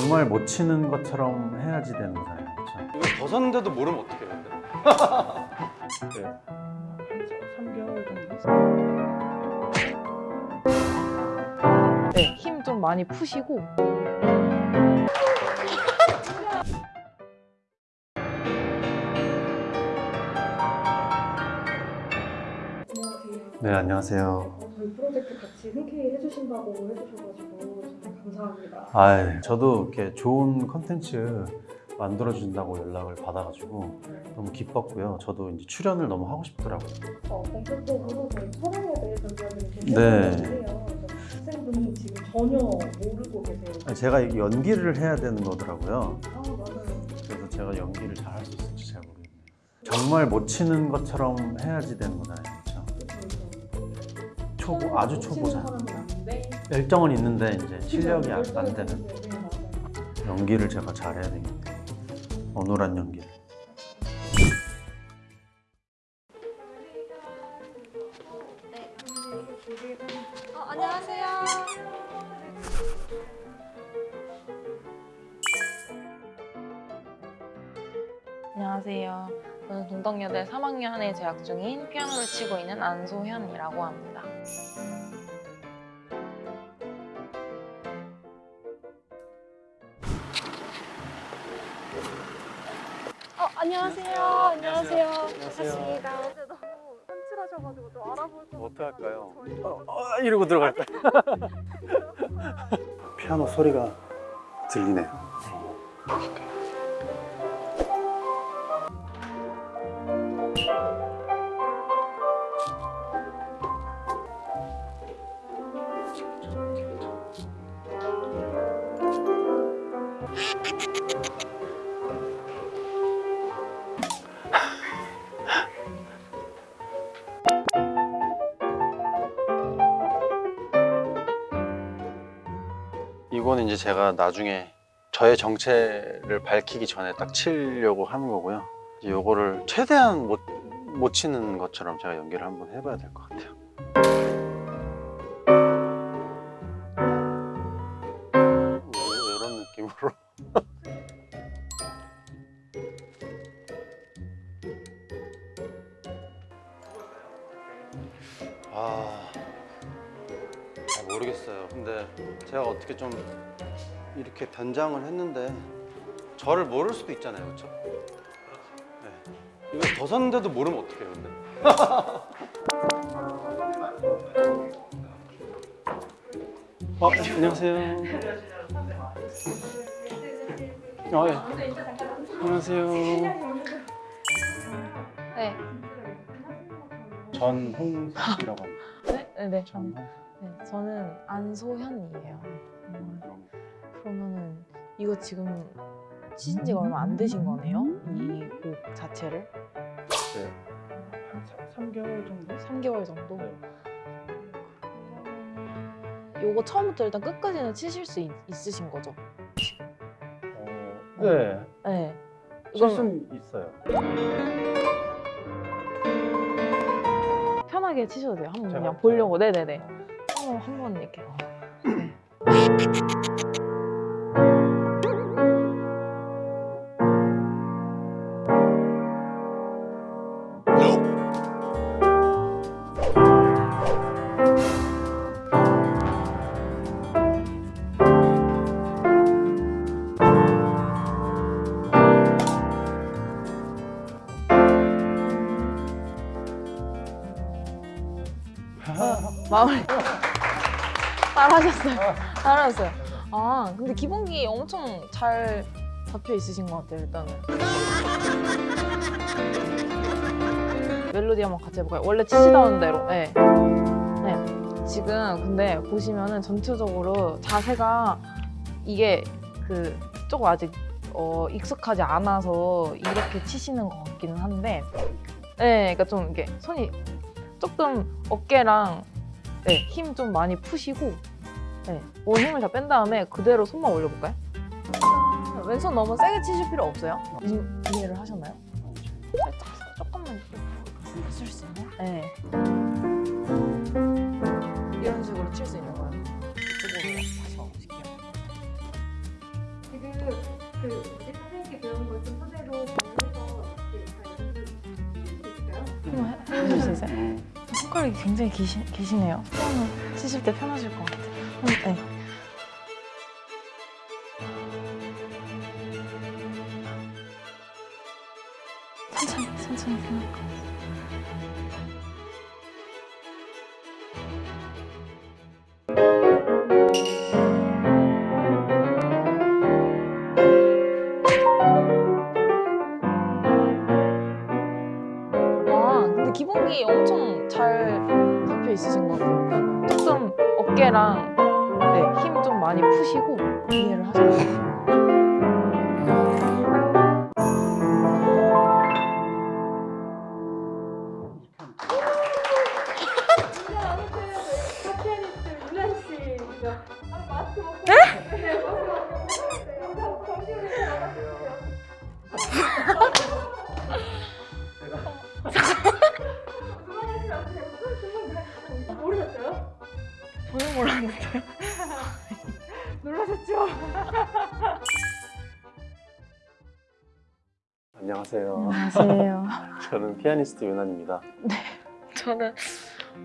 정말 못 치는 것처럼 해야지 되는 거잖아요. 그렇죠? 이거 벗었는데도 모르면 어떻게 해야 돼? 네. 3개월 정도? 네, 힘 좀 많이 푸시고 네, 안녕하세요. 저희 프로젝트 같이 흔쾌히 해주신다고 해주셔가지고 감사합니다. 아, 저도 이렇게 좋은 컨텐츠 만들어준다고 연락을 받아가지고 너무 기뻤고요. 저도 이제 출연을 너무 하고 싶더라고요. 어, 본격적으로 저희 촬영에 대해서 이야기를 좀 네. 학생분이 지금 전혀 모르고 계세요. 제가 연기를 해야 되는 거더라고요. 아 맞아요. 그래서 제가 연기를 잘 할 수 있을지 잘 모르겠네요. 정말 못 치는 것처럼 해야지 되는 거잖아요. 그렇죠? 초보, 아주 초보자. 열정은 있는데 이제 실력이 안, 안 되는 네, 네, 맞아요. 연기를 제가 잘해야 되겠네요. 어눌한 연기를. 어, 안녕하세요. 안녕하세요. 저는 동덕여대 3학년에 재학 중인 피아노를 치고 있는 안소현이라고 합니다. 안녕하세요. 안녕하세요. 안녕하세요. 반갑습니다. 너무 깜찍하셔가지고 좀 알아볼 것 어떡할까요? 저희 어, 어, 이러고 들어갈까요? 피아노 소리가 들리네요. 이제 제가 나중에 저의 정체를 밝히기 전에 딱 치려고 하는 거고요. 요거를 최대한 못, 못 치는 것처럼 제가 연기를 한번 해봐야 될 것 같아요. 이- 이런 느낌으로. 잘 모르겠어요. 근데 제가 어떻게 좀 이렇게 변장을 했는데 저를 모를 수도 있잖아요, 그렇죠? 네. 이거 벗었는데도 모르면 어떡해요, 근데? 어, 안녕하세요. 어, 예. 안녕하세요. 네, 전홍이라고 합니다. 네, 네, 네. 전홍. 네, 저는 안소현이에요. 음, 그러면은 이거 지금 치신 지가 얼마 안 되신 거네요? 이 곡 자체를? 네. 한 3 개월 정도? 3개월 정도? 네. 요거 처음부터 일단 끝까지는 치실 수 있, 있으신 거죠? 어, 네. 네. 칠 수는 있어요. 편하게 치셔도 돼요. 한번? 그냥 보려고. 네네네. 한번 한번 이렇게. 네. 마무리. 잘하셨어요. 잘하셨어요. 아, 근데 기본기 엄청 잘 잡혀 있으신 것 같아요, 일단은. 멜로디 한번 같이 해볼까요? 원래 치시던 대로. 네. 네. 지금 근데 보시면은 전체적으로 자세가 이게 그 조금 아직 어, 익숙하지 않아서 이렇게 치시는 것 같기는 한데, 네, 그러니까 좀 이게 손이 조금 어깨랑 네, 힘 좀 많이 푸시고 네, 온 힘을 다 뺀 다음에 그대로 손만 올려볼까요? 아, 왼손 너무 세게 치실 필요 없어요. 이- 이해를 하셨나요? 살짝 조금만 쓸 수 있나요? 네. 이런 식으로 칠 수 있는 거예요. 이쪽으로 다시 와보실게요. 그 뭐지 선생님께 배운 걸좀 토대로 있을까요? 한번 해- 해줄 수 있어요? 음. 손가락이 굉장히 기시, 기시네요. 치실 때 편하실 것 같아요. 음, 네. 많이 푸시고 이해를 하셔요. 안녕하세요. 안녕하세요. 저는 피아니스트 윤환입니다. 저는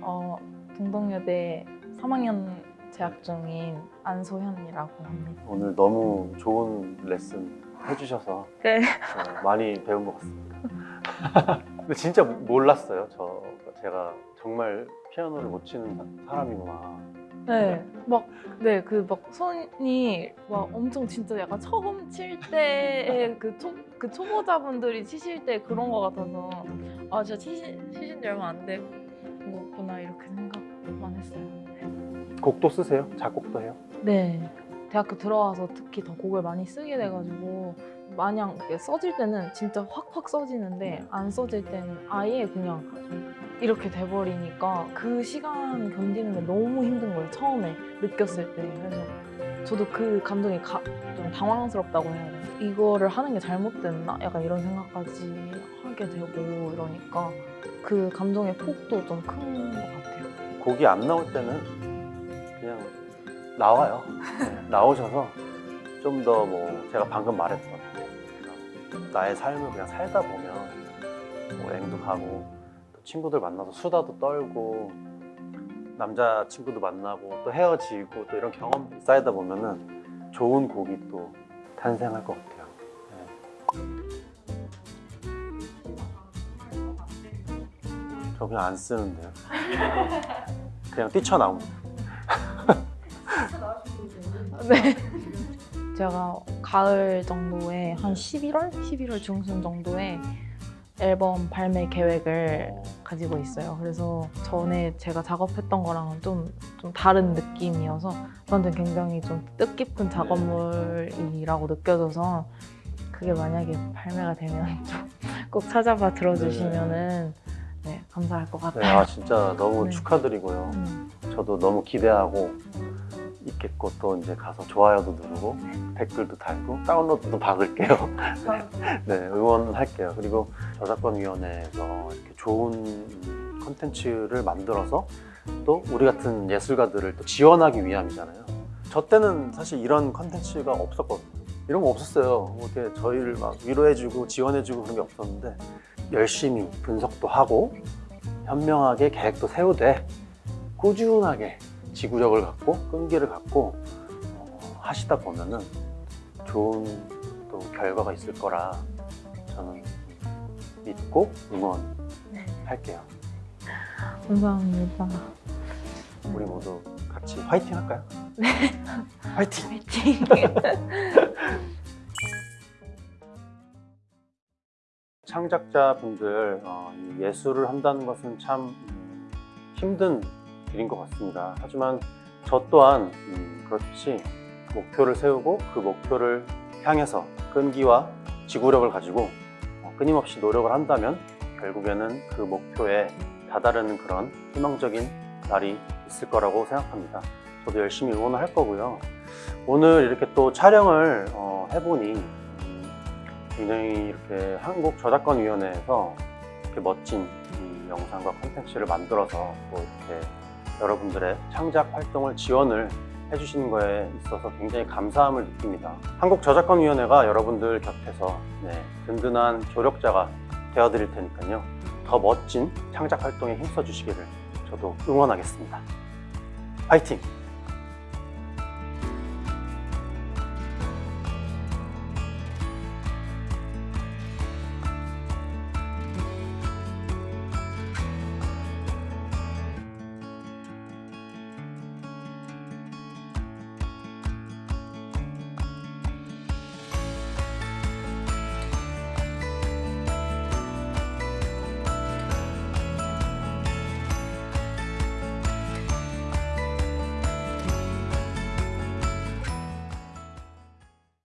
어, 동덕여대 3학년 재학 중인 안소현이라고 합니다. 오늘 너무 좋은 레슨 해주셔서 네. 어, 많이 배운 것 같습니다. 근데 진짜 몰랐어요. 저 제가 정말 피아노를 못 치는 사람이구나. 네, 막, 네, 그 막 손이 막 엄청 진짜 약간 처음 칠 때의 그, 초, 그 초보자분들이 치실 때 그런 거 같아서 아, 진짜 치신, 치신 지 얼마 안 된 거구나 이렇게 생각만 했어요. 곡도 쓰세요? 작곡도 해요? 네, 대학교 들어와서 특히 더 곡을 많이 쓰게 돼가지고 마냥 써질 때는 진짜 확확 써지는데 안 써질 때는 아예 그냥 이렇게 돼버리니까 그 시간 견디는 게 너무 힘든 거예요 처음에 느꼈을 때. 그래서 저도 그 감정이 가, 좀 당황스럽다고 해야 되나? 이거를 하는 게 잘못됐나? 약간 이런 생각까지 하게 되고 이러니까 그 감정의 폭도 좀 큰 것 같아요. 곡이 안 나올 때는 그냥 나와요. 네, 나오셔서 좀 더 뭐 제가 방금 말했던 나의 삶을 그냥 살다 보면 뭐 여행도 가고 또 친구들 만나서 수다도 떨고 남자 친구도 만나고 또 헤어지고 또 이런 경험들이 쌓이다 보면은 좋은 곡이 또 탄생할 것 같아요. 네. 저 그냥 안 쓰는데요. 그냥 뛰쳐나옵니다. 네. 제가 가을 정도에 한 11월? 11월 중순 정도에 앨범 발매 계획을 가지고 있어요. 그래서 전에 제가 작업했던 거랑은 좀, 좀 다른 느낌이어서 저한테 굉장히 좀 뜻깊은 작업물이라고 느껴져서 그게 만약에 발매가 되면 좀꼭 찾아봐 들어주시면은 네, 감사할 것 네, 같아요. 아 진짜 너무 네. 축하드리고요. 음, 저도 너무 기대하고 있겠고 또 이제 가서 좋아요도 누르고 댓글도 달고 다운로드도 받을게요. 네, 응원할게요. 그리고 저작권위원회에서 이렇게 좋은 콘텐츠를 만들어서 또 우리 같은 예술가들을 또 지원하기 위함이잖아요. 저 때는 사실 이런 콘텐츠가 없었거든요. 이런 거 없었어요. 뭐 이렇게 저희를 막 위로해주고 지원해주고 그런 게 없었는데 열심히 분석도 하고 현명하게 계획도 세우되 꾸준하게 지구력을 갖고 끈기를 갖고 어, 하시다 보면은 좋은 또 결과가 있을 거라 저는 믿고 응원할게요. 감사합니다. 우리 모두 같이 화이팅 할까요? 네. 화이팅! 화이팅! 창작자분들 어, 이 예술을 한다는 것은 참 음, 힘든 일인 것 같습니다. 하지만 저 또한 음, 그렇듯이 목표를 세우고 그 목표를 향해서 끈기와 지구력을 가지고 어, 끊임없이 노력을 한다면 결국에는 그 목표에 다다르는 그런 희망적인 날이 있을 거라고 생각합니다. 저도 열심히 응원을 할 거고요. 오늘 이렇게 또 촬영을 어, 해보니 음, 굉장히 이렇게 한국저작권위원회에서 이렇게 멋진 이 영상과 콘텐츠를 만들어서 또 이렇게 여러분들의 창작 활동을 지원을 해주시는 거에 있어서 굉장히 감사함을 느낍니다. 한국저작권위원회가 여러분들 곁에서 네, 든든한 조력자가 되어드릴 테니까요. 더 멋진 창작 활동에 힘써 주시기를 저도 응원하겠습니다. 파이팅!